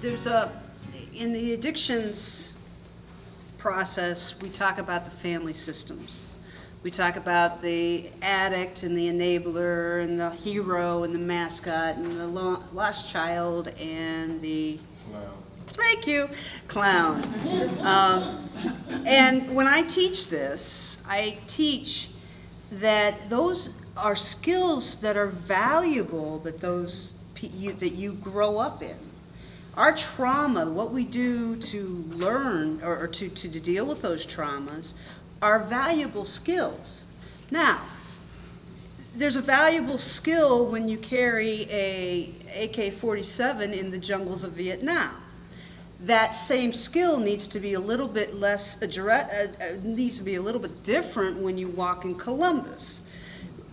there's a, in the addictions process, we talk about the family systems. We talk about the addict and the enabler and the hero and the mascot and the lo- lost child and the clown. thank you, clown. Um, and when I teach this, I teach that those are skills that are valuable that those you, that you grow up in. Our trauma, what we do to learn or, or to, to, to deal with those traumas, are valuable skills. Now, there's a valuable skill when you carry a AK-47 in the jungles of Vietnam. That same skill needs to be a little bit less uh, uh, needs to be a little bit different when you walk in Columbus.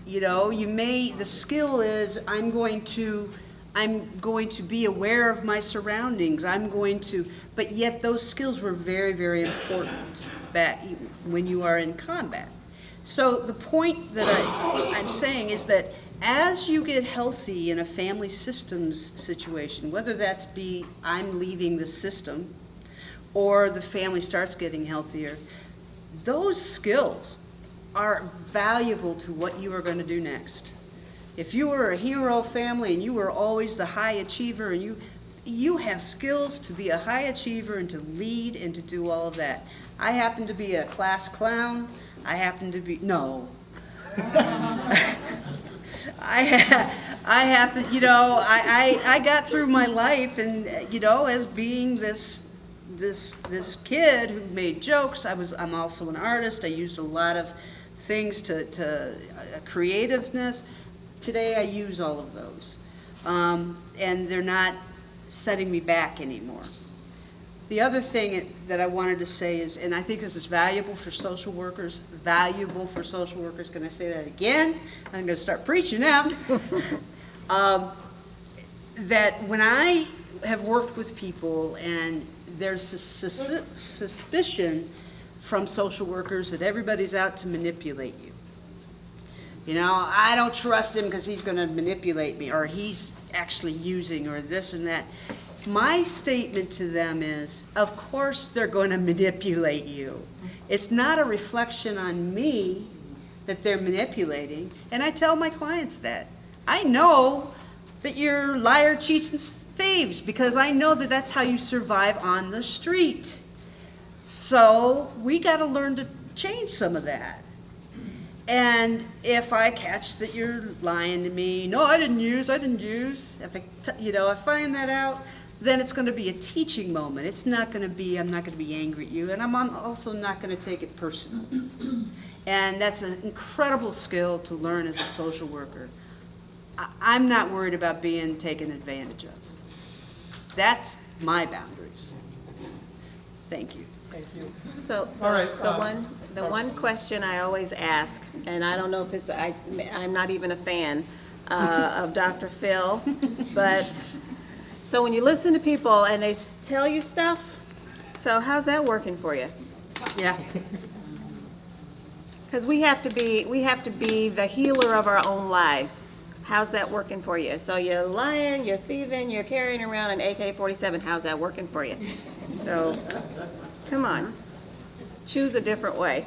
You know, you may the skill is I'm going to I'm going to be aware of my surroundings. I'm going to but yet those skills were very very important back when you are in combat. So the point that I, I'm saying is that as you get healthy in a family systems situation, whether that's be I'm leaving the system or the family starts getting healthier, those skills are valuable to what you are going to do next. If you were a hero family and you were always the high achiever and you you have skills to be a high achiever and to lead and to do all of that. I happen to be a class clown. I happen to be no. I ha- I happen, you know, I, I, I got through my life and you know as being this this this kid who made jokes. I was I'm also an artist. I used a lot of things to to uh, creativeness. Today I use all of those, um, and they're not setting me back anymore. The other thing that I wanted to say is, and I think this is valuable for social workers, valuable for social workers, can I say that again? I'm gonna start preaching now. Um, That when I have worked with people and there's sus- sus- suspicion from social workers that everybody's out to manipulate you. You know, I don't trust him because he's going to manipulate me, or he's actually using, or this and that. My statement to them is, of course they're going to manipulate you. It's not a reflection on me that they're manipulating, and I tell my clients that. I know that you're liar, cheats, and thieves because I know that that's how you survive on the street. So we got to learn to change some of that. And if I catch that you're lying to me, no, I didn't use, I didn't use. If I, you know, I find that out, then it's going to be a teaching moment. It's not going to be, I'm not going to be angry at you, and I'm also not going to take it personal. and that's an incredible skill to learn as a social worker. I- I'm not worried about being taken advantage of. That's my boundaries. Thank you. Thank you. So, All right, the uh, one, the one question I always ask, and I don't know if it's, I, I'm not even a fan uh, of Dr. Phil, but, so when you listen to people and they tell you stuff, so how's that working for you? Yeah. Because we have to be, we have to be the healer of our own lives. How's that working for you? So you're lying, you're thieving, you're carrying around an AK-47, how's that working for you? So, come on, choose a different way.